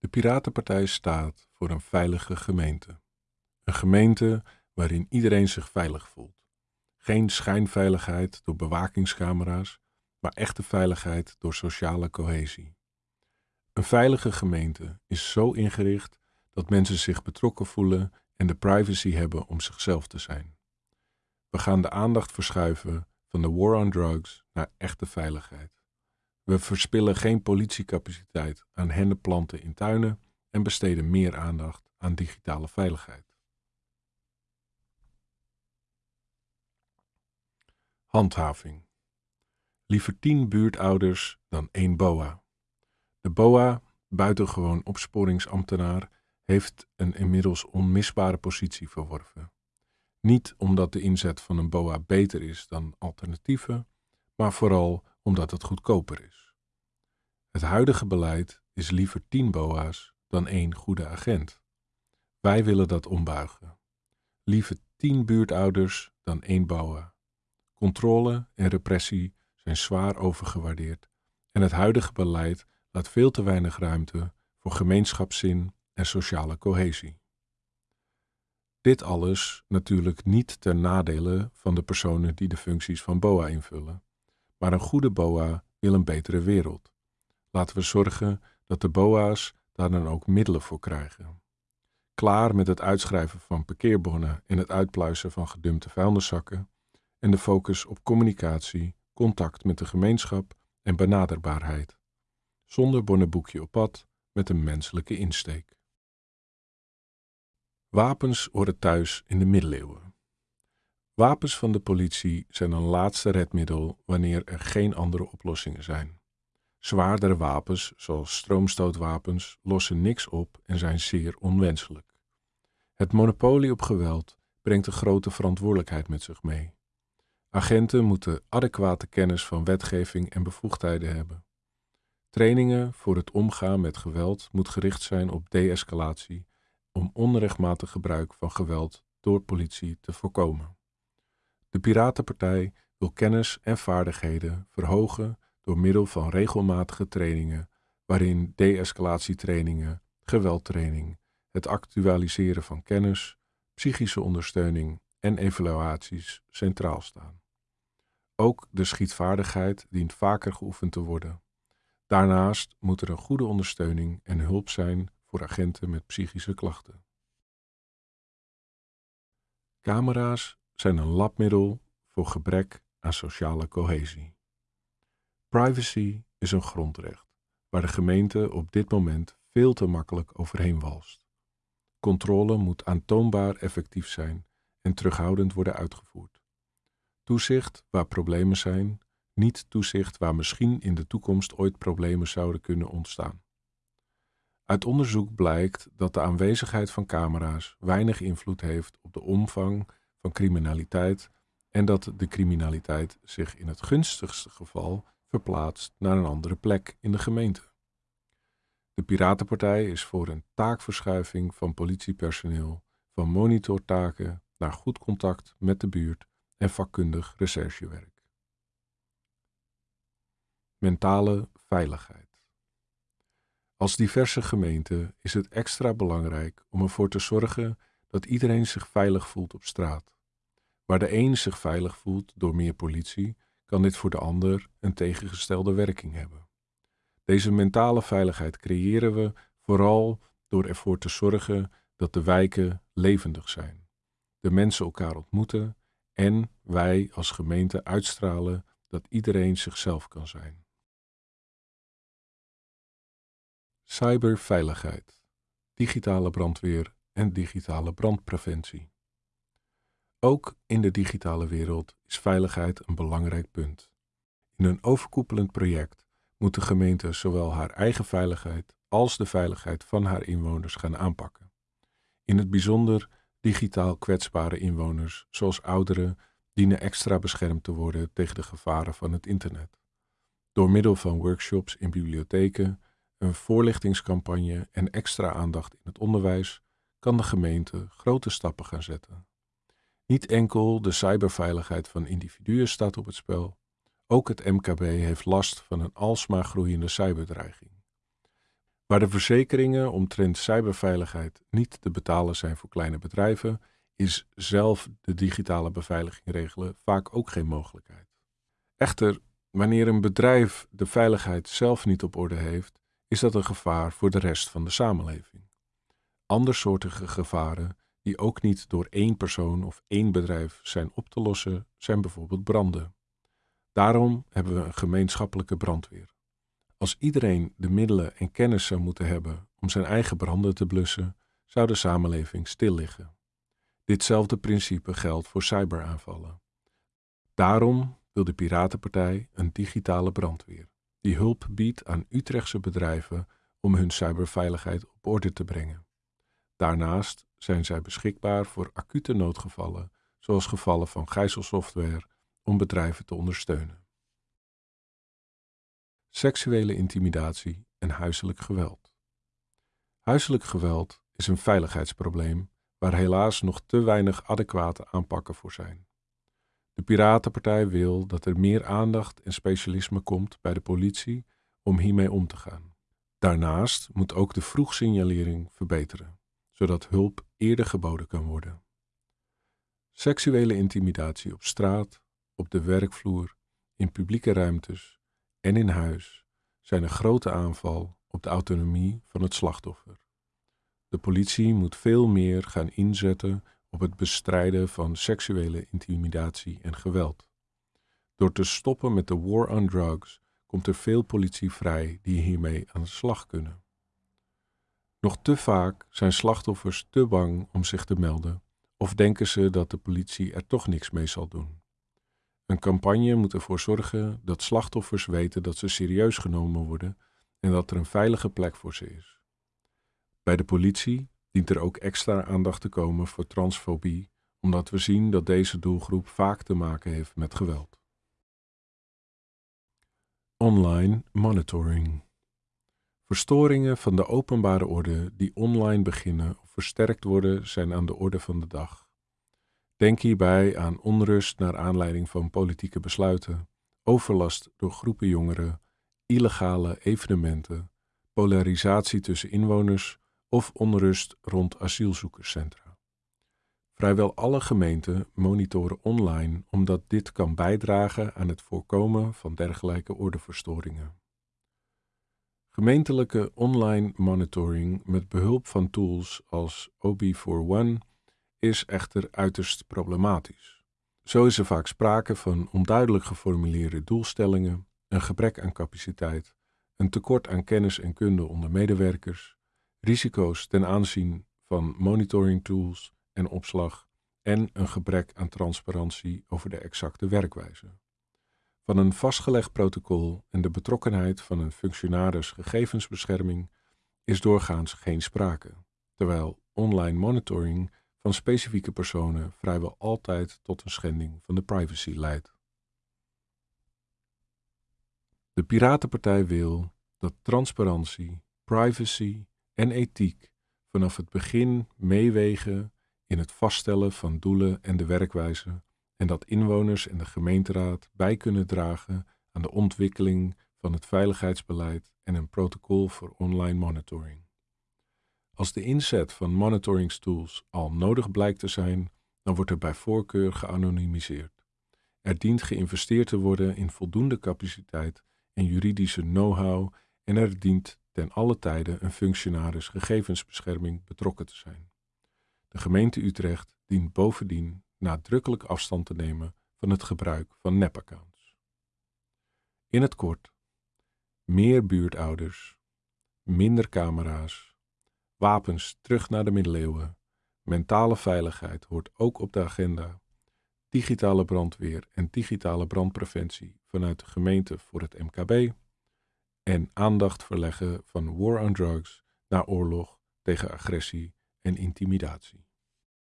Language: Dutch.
De Piratenpartij staat voor een veilige gemeente. Een gemeente waarin iedereen zich veilig voelt. Geen schijnveiligheid door bewakingscamera's, maar echte veiligheid door sociale cohesie. Een veilige gemeente is zo ingericht dat mensen zich betrokken voelen en de privacy hebben om zichzelf te zijn. We gaan de aandacht verschuiven van de war on drugs naar echte veiligheid. We verspillen geen politiecapaciteit aan hennepplanten in tuinen en besteden meer aandacht aan digitale veiligheid. Handhaving. Liever tien buurtouders dan één BOA. De BOA, buitengewoon opsporingsambtenaar, heeft een inmiddels onmisbare positie verworven. Niet omdat de inzet van een BOA beter is dan alternatieven, maar vooral omdat het goedkoper is. Het huidige beleid is liever tien BOA's dan één goede agent. Wij willen dat ombuigen. Liever tien buurtouders dan één BOA. Controle en repressie zijn zwaar overgewaardeerd en het huidige beleid laat veel te weinig ruimte voor gemeenschapszin en sociale cohesie. Dit alles natuurlijk niet ten nadele van de personen die de functies van BOA invullen, maar een goede BOA wil een betere wereld. Laten we zorgen dat de BOA's daar dan ook middelen voor krijgen. Klaar met het uitschrijven van parkeerbonnen en het uitpluizen van gedumpte vuilniszakken en de focus op communicatie, contact met de gemeenschap en benaderbaarheid. Zonder bonnenboekje op pad met een menselijke insteek. Wapens horen thuis in de middeleeuwen. Wapens van de politie zijn een laatste redmiddel wanneer er geen andere oplossingen zijn. Zwaardere wapens, zoals stroomstootwapens, lossen niks op en zijn zeer onwenselijk. Het monopolie op geweld brengt een grote verantwoordelijkheid met zich mee. Agenten moeten adequate kennis van wetgeving en bevoegdheden hebben. Trainingen voor het omgaan met geweld moet gericht zijn op de-escalatie om onrechtmatig gebruik van geweld door politie te voorkomen. De Piratenpartij wil kennis en vaardigheden verhogen door middel van regelmatige trainingen, waarin de-escalatietrainingen, geweldtraining, het actualiseren van kennis, psychische ondersteuning en evaluaties centraal staan. Ook de schietvaardigheid dient vaker geoefend te worden. Daarnaast moet er een goede ondersteuning en hulp zijn voor agenten met psychische klachten. Camera's zijn een labmiddel voor gebrek aan sociale cohesie. Privacy is een grondrecht waar de gemeente op dit moment veel te makkelijk overheen walst. Controle moet aantoonbaar effectief zijn en terughoudend worden uitgevoerd. Toezicht waar problemen zijn, niet toezicht waar misschien in de toekomst ooit problemen zouden kunnen ontstaan. Uit onderzoek blijkt dat de aanwezigheid van camera's weinig invloed heeft op de omvang van criminaliteit en dat de criminaliteit zich in het gunstigste geval verplaatst naar een andere plek in de gemeente. De Piratenpartij is voor een taakverschuiving van politiepersoneel van monitortaken naar goed contact met de buurt en vakkundig recherchewerk. Mentale veiligheid. Als diverse gemeente is het extra belangrijk om ervoor te zorgen dat iedereen zich veilig voelt op straat. Waar de een zich veilig voelt door meer politie, kan dit voor de ander een tegengestelde werking hebben. Deze mentale veiligheid creëren we vooral door ervoor te zorgen dat de wijken levendig zijn, de mensen elkaar ontmoeten en wij als gemeente uitstralen dat iedereen zichzelf kan zijn. Cyberveiligheid, digitale brandweer en digitale brandpreventie. Ook in de digitale wereld is veiligheid een belangrijk punt. In een overkoepelend project moet de gemeente zowel haar eigen veiligheid als de veiligheid van haar inwoners gaan aanpakken. In het bijzonder digitaal kwetsbare inwoners, zoals ouderen, dienen extra beschermd te worden tegen de gevaren van het internet. Door middel van workshops in bibliotheken, een voorlichtingscampagne en extra aandacht in het onderwijs kan de gemeente grote stappen gaan zetten. Niet enkel de cyberveiligheid van individuen staat op het spel, ook het MKB heeft last van een alsmaar groeiende cyberdreiging. Waar de verzekeringen omtrent cyberveiligheid niet te betalen zijn voor kleine bedrijven, is zelf de digitale beveiliging regelen vaak ook geen mogelijkheid. Echter, wanneer een bedrijf de veiligheid zelf niet op orde heeft, is dat een gevaar voor de rest van de samenleving. Andersoortige gevaren die ook niet door één persoon of één bedrijf zijn op te lossen, zijn bijvoorbeeld branden. Daarom hebben we een gemeenschappelijke brandweer. Als iedereen de middelen en kennis zou moeten hebben om zijn eigen branden te blussen, zou de samenleving stil liggen. Ditzelfde principe geldt voor cyberaanvallen. Daarom wil de Piratenpartij een digitale brandweer, die hulp biedt aan Utrechtse bedrijven om hun cyberveiligheid op orde te brengen. Daarnaast zijn zij beschikbaar voor acute noodgevallen, zoals gevallen van gijzelsoftware, om bedrijven te ondersteunen. Seksuele intimidatie en huiselijk geweld. Huiselijk geweld is een veiligheidsprobleem waar helaas nog te weinig adequate aanpakken voor zijn. De Piratenpartij wil dat er meer aandacht en specialisme komt bij de politie om hiermee om te gaan. Daarnaast moet ook de vroegsignalering verbeteren, zodat hulp eerder geboden kan worden. Seksuele intimidatie op straat, op de werkvloer, in publieke ruimtes en in huis zijn een grote aanval op de autonomie van het slachtoffer. De politie moet veel meer gaan inzetten op het bestrijden van seksuele intimidatie en geweld. Door te stoppen met de war on drugs komt er veel politie vrij die hiermee aan de slag kunnen. Nog te vaak zijn slachtoffers te bang om zich te melden of denken ze dat de politie er toch niks mee zal doen. Een campagne moet ervoor zorgen dat slachtoffers weten dat ze serieus genomen worden en dat er een veilige plek voor ze is. Bij de politie dient er ook extra aandacht te komen voor transfobie, omdat we zien dat deze doelgroep vaak te maken heeft met geweld. Online monitoring. Verstoringen van de openbare orde die online beginnen of versterkt worden, zijn aan de orde van de dag. Denk hierbij aan onrust naar aanleiding van politieke besluiten, overlast door groepen jongeren, illegale evenementen, polarisatie tussen inwoners of onrust rond asielzoekerscentra. Vrijwel alle gemeenten monitoren online omdat dit kan bijdragen aan het voorkomen van dergelijke ordeverstoringen. Gemeentelijke online monitoring met behulp van tools als OB41 is echter uiterst problematisch. Zo is er vaak sprake van onduidelijk geformuleerde doelstellingen, een gebrek aan capaciteit, een tekort aan kennis en kunde onder medewerkers, risico's ten aanzien van monitoring tools en opslag en een gebrek aan transparantie over de exacte werkwijze. Van een vastgelegd protocol en de betrokkenheid van een functionaris gegevensbescherming is doorgaans geen sprake, terwijl online monitoring van specifieke personen vrijwel altijd tot een schending van de privacy leidt. De Piratenpartij wil dat transparantie, privacy en ethiek vanaf het begin meewegen in het vaststellen van doelen en de werkwijze en dat inwoners en de gemeenteraad bij kunnen dragen aan de ontwikkeling van het veiligheidsbeleid en een protocol voor online monitoring. Als de inzet van monitoringstools al nodig blijkt te zijn, dan wordt er bij voorkeur geanonimiseerd. Er dient geïnvesteerd te worden in voldoende capaciteit en juridische know-how en er dient ten alle tijde een functionaris gegevensbescherming betrokken te zijn. De gemeente Utrecht dient bovendien nadrukkelijk afstand te nemen van het gebruik van nepaccounts. In het kort, meer buurtouders, minder camera's, wapens terug naar de middeleeuwen, mentale veiligheid hoort ook op de agenda, digitale brandweer en digitale brandpreventie vanuit de gemeente voor het MKB en aandacht verleggen van war on drugs naar oorlog tegen agressie en intimidatie.